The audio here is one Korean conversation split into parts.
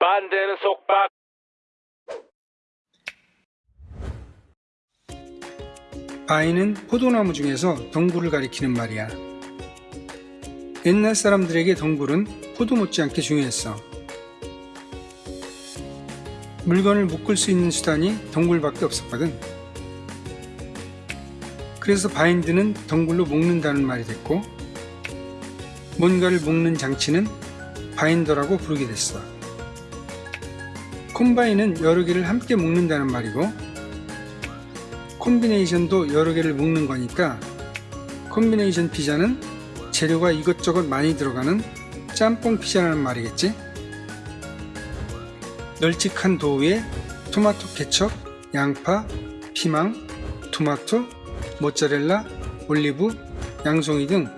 반대는 속박 바위는 포도나무 중에서 덩굴을 가리키는 말이야. 옛날 사람들에게 덩굴은 포도 못지않게 중요했어. 물건을 묶을 수 있는 수단이 덩굴밖에 없었거든. 그래서 바인드는 덩굴로 묶는다는 말이 됐고, 뭔가를 묶는 장치는 바인더라고 부르게 됐어. 콤바인은 여러 개를 함께 묶는다는 말이고, 콤비네이션도 여러 개를 묶는 거니까 콤비네이션 피자는 재료가 이것저것 많이 들어가는 짬뽕 피자라는 말이겠지? 널찍한 도우 위에 토마토 케첩, 양파, 피망, 토마토, 모짜렐라, 올리브, 양송이 등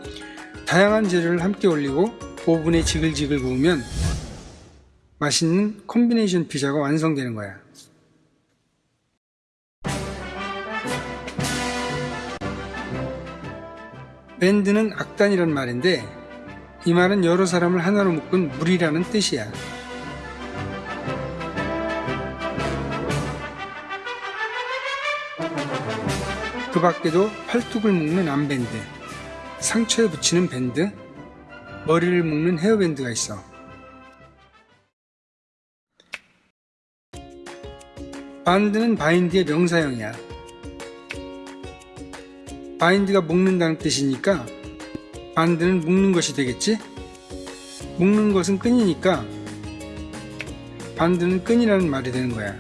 다양한 재료를 함께 올리고 오븐에 지글지글 구우면 맛있는 콤비네이션 피자가 완성되는 거야. 밴드는 악단이란 말인데 이 말은 여러 사람을 하나로 묶은 무리라는 뜻이야. 그 밖에도 팔뚝을 묶는 armband, 상처에 붙이는 밴드, 머리를 묶는 헤어밴드가 있어. band는 bind의 명사형이야. bind가 묶는다는 뜻이니까 band는 묶는 것이 되겠지? 묶는 것은 끈이니까 band는 끈이라는 말이 되는 거야.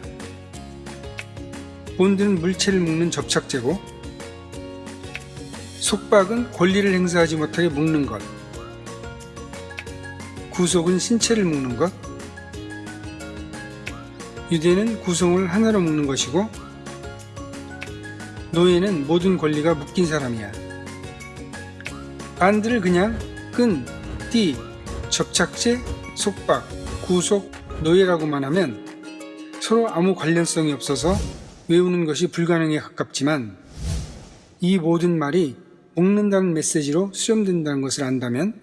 본드는 물체를 묶는 접착제고 속박은 권리를 행사하지 못하게 묶는 것 구속은 신체를 묶는 것 유대는 구성을 하나로 묶는 것이고 노예는 모든 권리가 묶인 사람이야. 반드를 그냥 끈, 띠, 접착제, 속박, 구속, 노예라고만 하면 서로 아무 관련성이 없어서 외우는 것이 불가능에 가깝지만 이 모든 말이 묶는다는 메시지로 수렴된다는 것을 안다면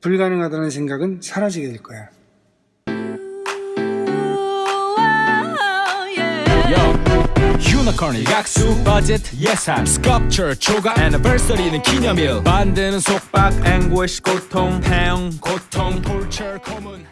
불가능하다는 생각은 사라지게 될 거야. 유니콘이 약수 버짓 예산 스culpture 초과 애니버서리는 기념일. 반대는 속박 앵고시 고통 태형 고통 톨처 고문